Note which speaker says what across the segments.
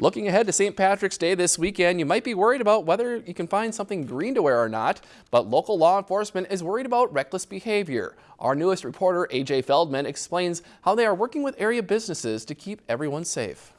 Speaker 1: Looking ahead to St. Patrick's Day this weekend, you might be worried about whether you can find something green to wear or not, but local law enforcement is worried about reckless behavior. Our newest reporter, AJ Feldman, explains how they are working with area businesses to keep everyone safe.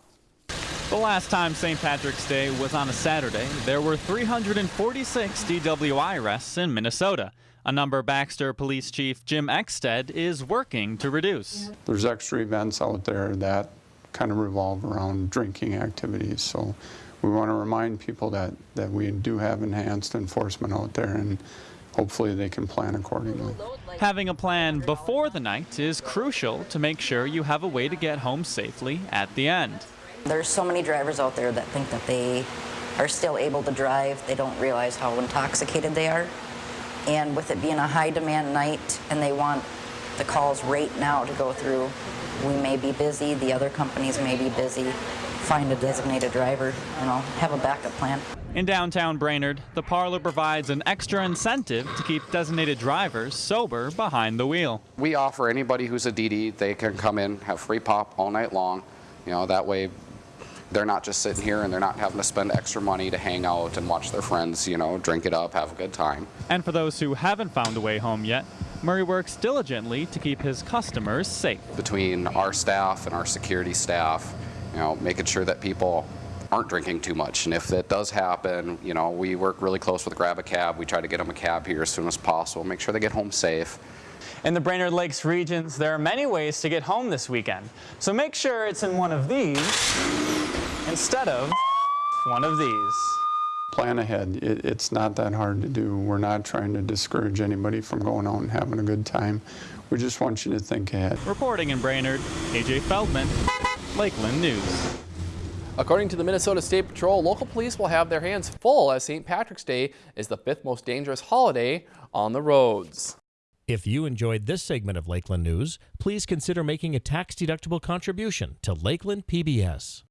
Speaker 2: The last time St. Patrick's Day was on a Saturday, there were 346 DWI arrests in Minnesota, a number Baxter Police Chief Jim Exsted is working to reduce.
Speaker 3: There's extra events out there that kind of revolve around drinking activities. So we want to remind people that, that we do have enhanced enforcement out there and hopefully they can plan accordingly.
Speaker 2: Having a plan before the night is crucial to make sure you have a way to get home safely at the end.
Speaker 4: There's so many drivers out there that think that they are still able to drive. They don't realize how intoxicated they are. And with it being a high demand night and they want the calls right now to go through, we may be busy, the other companies may be busy. Find a designated driver, you know, have a backup plan.
Speaker 2: In downtown Brainerd, the parlor provides an extra incentive to keep designated drivers sober behind the wheel.
Speaker 5: We offer anybody who's a DD, they can come in, have free pop all night long. You know, that way they're not just sitting here and they're not having to spend extra money to hang out and watch their friends, you know, drink it up, have a good time.
Speaker 2: And for those who haven't found a way home yet, Murray works diligently to keep his customers safe.
Speaker 5: Between our staff and our security staff, you know, making sure that people aren't drinking too much. And if that does happen, you know, we work really close with Grab a Cab. We try to get them a cab here as soon as possible, make sure they get home safe.
Speaker 2: In the Brainerd Lakes regions, there are many ways to get home this weekend. So make sure it's in one of these instead of one of these
Speaker 3: plan ahead. It, it's not that hard to do. We're not trying to discourage anybody from going out and having a good time. We just want you to think ahead.
Speaker 2: Reporting in Brainerd, AJ Feldman, Lakeland News.
Speaker 1: According to the Minnesota State Patrol, local police will have their hands full as St. Patrick's Day is the fifth most dangerous holiday on the roads.
Speaker 6: If you enjoyed this segment of Lakeland News, please consider making a tax-deductible contribution to Lakeland PBS.